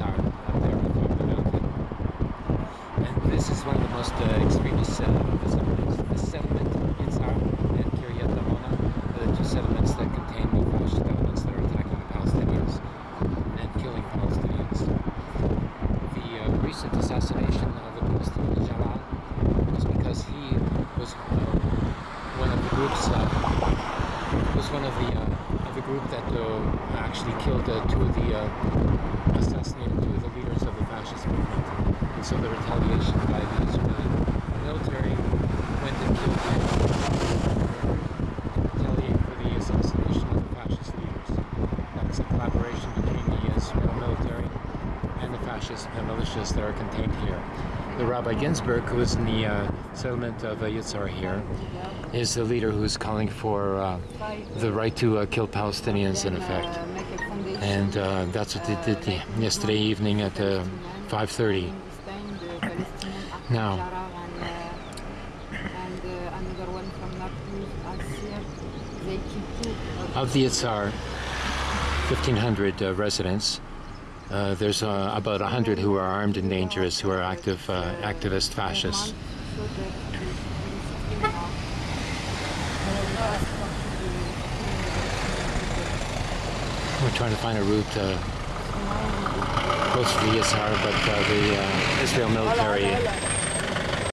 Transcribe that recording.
are up there on top of the mountain. And this is one of the most uh, extremist uh, settlements. The settlement Yitzhar and Kiryat Amona are the two settlements that contain the most settlements that are attacking the Palestinians and killing Palestinians. The uh, recent assassination of the Palestinian Jalal was because he uh, uh, was one of the groups, was one of the group that uh, actually killed two of the uh, assassinated two of the leaders of the fascist movement. And so the retaliation by the Israeli military went and killed to retaliate for the assassination of the fascist leaders. That's a collaboration between the Israel military and the fascist militias that are contained here. The Rabbi Ginsburg, who is in the uh, settlement of uh, Yitzhar here, is the leader who's calling for uh, the right to uh, kill Palestinians in effect. And uh, that's what they did yesterday evening at uh, 5.30. Now. Of the Yitzhar, 1,500 uh, residents, uh, there's about 100 who are armed and dangerous, who are active activist fascists. We're trying to find a route uh, close to the Yitzhar, but uh, the uh, Israel military